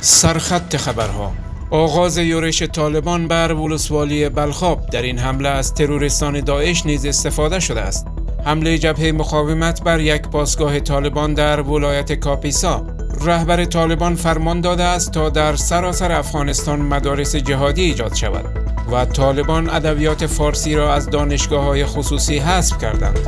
سرخط خبرها. آغاز یورش طالبان بر ولسوالی بلخاب. در این حمله از ترورستان داعش نیز استفاده شده است. حمله جبهه مقاومت بر یک پاسگاه طالبان در ولایت کاپیسا. رهبر طالبان فرمان داده است تا در سراسر افغانستان مدارس جهادی ایجاد شود و طالبان ادبیات فارسی را از دانشگاه های خصوصی حذف کردند.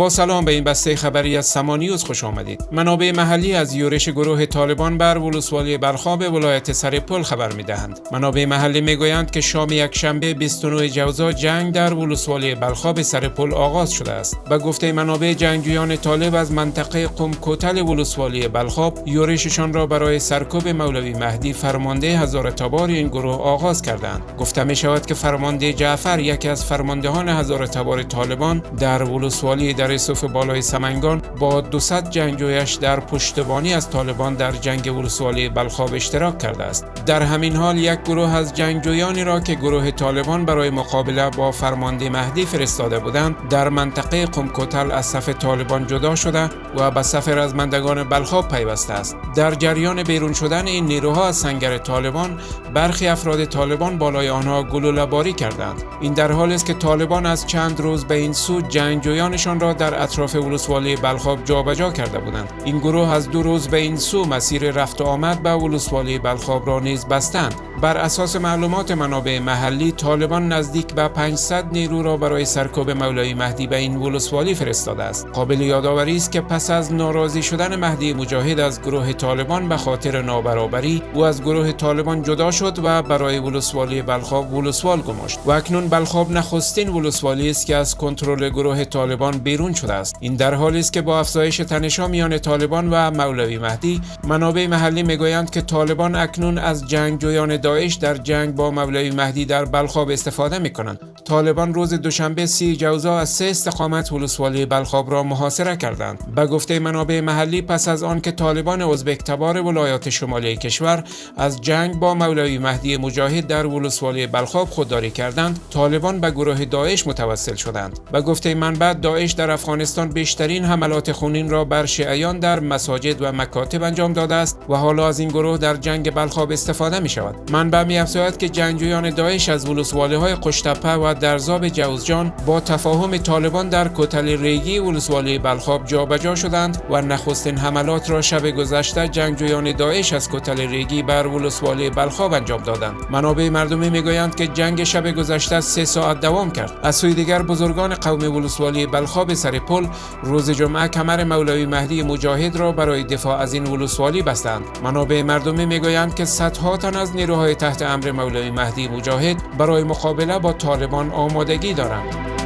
با سلام به این بسته خبری از سمانیوز خوش آمدید. منابع محلی از یورش گروه طالبان بر ولسوالی بلخاب ولایت سرپل خبر می دهند. منابع محلی می گویند که شام یک شنبه 29 جوزا جنگ در ولسوالی بلخاب سرپل آغاز شده است. به گفته منابع جنگجویان طالب از منطقه قم کوتل ولسوالی بلخاب یورششان را برای سرکوب مولوی مهدی فرمانده هزار تبار این گروه آغاز کردند. گفته می شود که فرمانده جعفر یکی از فرماندهان هزار تبار طالبان در ولسوالی در صف بالای سمنگان با 200 جنگجویش در پشتبانی از طالبان در جنگ ولسوالی بلخاب اشتراک کرده است. در همین حال یک گروه از جنگجویانی را که گروه طالبان برای مقابله با فرمانده مهدی فرستاده بودند در منطقه قمکوتل از صف طالبان جدا شده و به صف رزمندگان بلخاب پیوسته است. در جریان بیرون شدن این نیروها از سنگر طالبان برخی افراد طالبان بالای آنها گلوله باری کردند. این در حالی است که طالبان از چند روز به این سو جنگجویانشان را در اطراف ولسوالی بلخاب جابجا کرده بودند. این گروه از دو روز به این سو مسیر رفت و آمد به ولسوالی بلخاب را نیز بستند. بر اساس معلومات منابع محلی طالبان نزدیک به 500 نیرو را برای سرکوب مولای مهدی به این ولسوالی فرستاده است. قابل یادآوری است که پس از ناراضی شدن مهدی مجاهد از گروه طالبان به خاطر نابرابری او از گروه طالبان جدا شد و برای ولسوالی بلخاب ولسوال گماشت. و اکنون بلخاب نخستین ولسوالی است که از کنترل گروه طالبان بیرون شده است. این در حالی است که با افزایش تنشا میان طالبان و مولوی مهدی منابع محلی می‌گویند که طالبان اکنون از جنگجویان داعش در جنگ با مولوی مهدی در بلخاب استفاده می کنند. طالبان روز دوشنبه سی جوزا از سه استقامت ولسوالی بلخاب را محاصره کردند. به گفته منابع محلی پس از آن که طالبان ازبک تبار ولایات شمالی کشور از جنگ با مولوی مهدی مجاهد در ولسوالی بلخاب خودداری کردند، طالبان به گروه داعش متوسل شدند. به گفته منبع داعش در افغانستان بیشترین حملات خونین را بر شیعیان در مساجد و مکاتب انجام داده است و حالا از این گروه در جنگ بلخاب استفاده می شود. منبع می افزاید که جنگجویان داعش از ولسوالی های قشتپه و درزاب جوزجان با تفاهم طالبان در کتل ریگی ولسوالی بلخاب جابجا شدند و نخستین حملات را شب گذشته جنگجویان داعش از کتل ریگی بر ولسوالی بلخاب انجام دادند. منابع مردمی می‌گویند که جنگ شب گذشته سه ساعت دوام کرد. از سوی دیگر بزرگان قوم ولسوالی بلخاب سرپل روز جمعه کمر مولوی مهدی مجاهد را برای دفاع از این ولسوالی بستند. منابع مردمی می‌گویند که صدها تن از نیروهای تحت امر مولوی مهدی مجاهد برای مقابله با طالبان آمادگی دارند.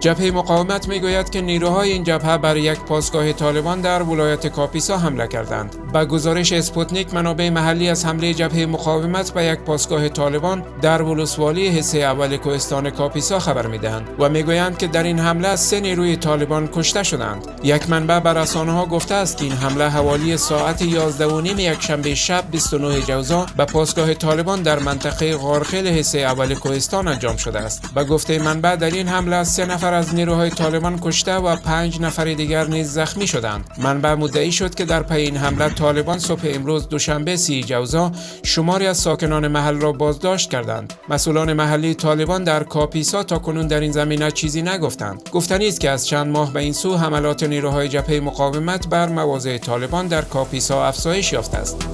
جبهه مقاومت می‌گوید که نیروهای این جبهه بر یک پاسگاه طالبان در ولایت کاپیسا حمله کردند. به گزارش اسپوتنیک منابع محلی از حمله جبهه مقاومت به یک پاسگاه طالبان در ولسوالی حصه اول کوهستان کاپیسا خبر می‌دهند و می‌گویند که در این حمله سه نیروی طالبان کشته شدند. یک منبع به رسانه ها گفته است که این حمله حوالی ساعت 11 و نیم یک شنبه شب 29 جوزا به پاسگاه طالبان در منطقه غارخیل حصه اول کوهستان انجام شده است. به گفته منبع در این حمله سه نفر از نیروهای طالبان کشته و پنج نفر دیگر نیز زخمی شدند. منبع مدعی شد که در پی این حمله طالبان صبح امروز دوشنبه سی جوزا شماری از ساکنان محل را بازداشت کردند. مسئولان محلی طالبان در کاپیسا تا کنون در این زمینه چیزی نگفتند. گفتنی است که از چند ماه به این سو حملات نیروهای جبهه مقاومت بر مواضع طالبان در کاپیسا افزایش یافته است.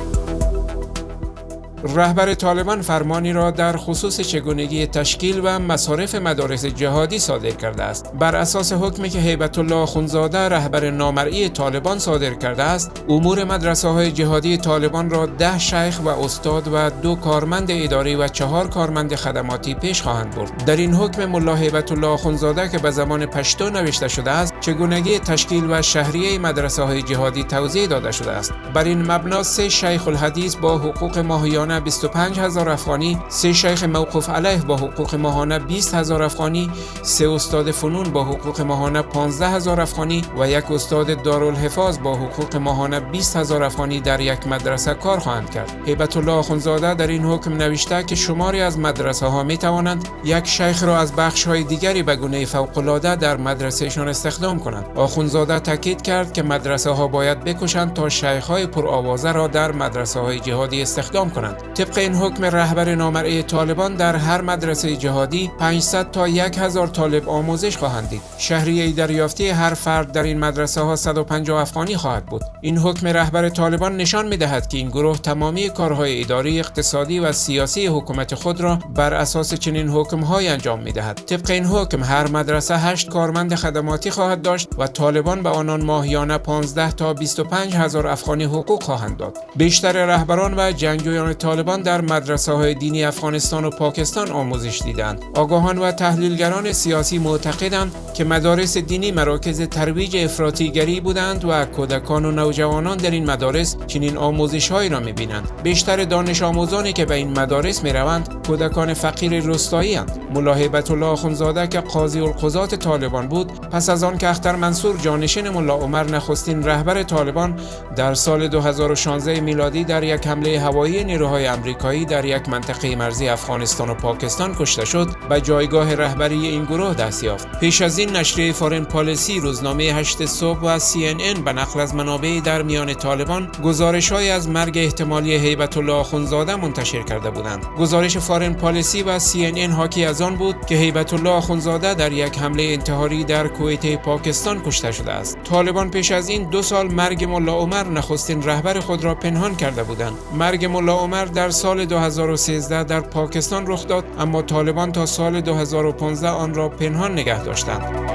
رهبر طالبان فرمانی را در خصوص چگونگی تشکیل و مصارف مدارس جهادی صادر کرده است. بر اساس حکمی که هیبت الله خونزاده رهبر نامرئی طالبان صادر کرده است امور مدرسه های جهادی طالبان را ده شیخ و استاد و دو کارمند اداری و چهار کارمند خدماتی پیش خواهند برد. در این حکم ملا هیبت الله خونزاده که به زمان پشتو نوشته شده است چگونگی تشکیل و شهریه مدرسه های جهادی توضیح داده شده است. بر این مبنا سه شیخ الحدیث با حقوق ماهیانه 25 هزار افغانی سه شیخ موقوف علیه با حقوق ماهانه 20 هزار افغانی سه استاد فنون با حقوق ماهانه 15 هزار افغانی و یک استاد دارالحفاظ با حقوق ماهانه 20 هزار افغانی در یک مدرسه کار خواهند کرد. هیبت الله آخونزاده در این حکم نوشته که شماری از مدرسه ها می توانند یک شیخ را از بخش های دیگری به گونه فوق العاده در مدرسهشان استخدام کنند. آخونزاده تاکید کرد که مدرسه ها باید بکشند تا شیخ های پرآوازه را در مدرسه های جهادی استخدام کنند. طبق این حکم رهبر نامرئی طالبان در هر مدرسه جهادی 500 تا 1000 طالب آموزش خواهند دید. شهریه دریافتی هر فرد در این مدرسه ها 150 افغانی خواهد بود. این حکم رهبر طالبان نشان می دهد که این گروه تمامی کارهای اداری اقتصادی و سیاسی حکومت خود را بر اساس چنین حکم های انجام می دهد طبق این حکم هر مدرسه 8 کارمند خدماتی خواهد داشت و طالبان به آنان ماهیانه 15 تا 25 هزار افغانی حقوق خواهند داد. بیشتر رهبران و جنگجویان طالبان در مدرسه های دینی افغانستان و پاکستان آموزش دیدند آگاهان و تحلیلگران سیاسی معتقدند که مدارس دینی مراکز ترویج افراطیگری بودند و کودکان و نوجوانان در این مدارس چنین آموزش هایی را می‌بینند. بیشتر دانش آموزانی که به این مدارس می روند کودکان فقیر روستایی اند. ملا الله آخونزاده که قاضی القضات طالبان بود پس از آن که اختر منصور جانشین ملا عمر نخستین رهبر طالبان در سال 2016 میلادی در یک حمله هوایی نیروهای امریکایی در یک منطقه مرزی افغانستان و پاکستان کشته شد به جایگاه رهبری این گروه دست یافت. پیش از این نشریه فارن پالیسی روزنامه هشت صبح و CNN به نقل از منابع در میان طالبان گزارش های از مرگ احتمالی هیبت الله آخونزاده منتشر کرده بودند. گزارش فارن پالیسی و CNN حاکی از آن بود که هیبت الله آخونزاده در یک حمله انتحاری در کویت پاکستان کشته شده است. طالبان پیش از این دو سال مرگ ملا عمر نخستین رهبر خود را پنهان کرده بودند. مرگ ملا عمر در سال 2013 در پاکستان رخ داد اما طالبان تا سال 2015 آن را پنهان نگه داشتند.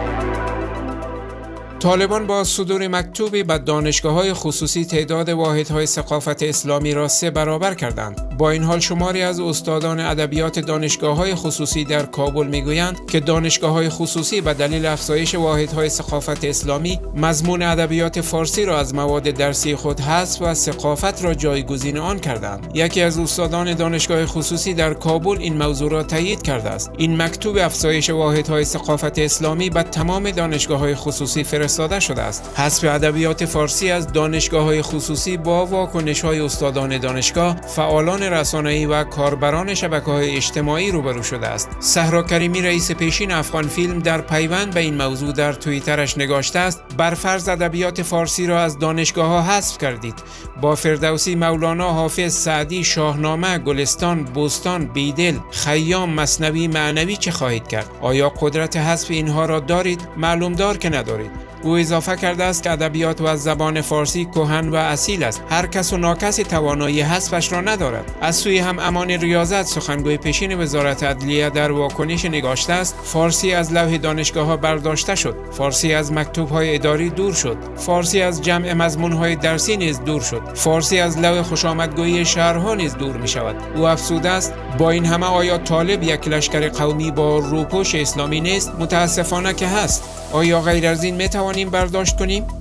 طالبان با صدور مکتوبی به دانشگاه های خصوصی تعداد واحدهای ثقافت اسلامی را سه برابر کردند. با این حال شماری از استادان ادبیات دانشگاه های خصوصی در کابل می‌گویند که دانشگاه های خصوصی به دلیل افزایش واحدهای ثقافت اسلامی مضمون ادبیات فارسی را از مواد درسی خود حذف و ثقافت را جایگزین آن کردند. یکی از استادان دانشگاه خصوصی در کابل این موضوع را تایید کرده است. این مکتوب افزایش واحدهای ثقافت اسلامی به تمام دانشگاه های خصوصی فرست فرستاده شده است حذف ادبیات فارسی از دانشگاه های خصوصی با واکنش های استادان دانشگاه فعالان رسانه‌ای و کاربران شبکه های اجتماعی روبرو شده است. صحرا کریمی رئیس پیشین افغان فیلم در پیوند به این موضوع در توییترش نگاشته است بر فرض ادبیات فارسی را از دانشگاه ها حذف کردید. با فردوسی مولانا حافظ سعدی شاهنامه گلستان بوستان بیدل خیام مصنوی معنوی چه خواهید کرد؟ آیا قدرت حذف اینها را دارید؟ معلوم دار که ندارید. او اضافه کرده است که ادبیات و زبان فارسی کهن و اصیل است. هر کس و ناکسی توانایی حذفش را ندارد. از سوی هم امان ریاضت سخنگوی پیشین وزارت عدلیه در واکنش نگاشته است. فارسی از لوح دانشگاه ها برداشته شد. فارسی از مکتوب های اداری دور شد. فارسی از جمع مضمون های درسی نیز دور شد. فارسی از لوح خوشامدگویی شهرها نیز دور می شود او افسوده است با این همه آیا طالب یک لشکر قومی با روپوش اسلامی نیست؟ متاسفانه که هست. آیا غیر از این می توانیم برداشت کنیم؟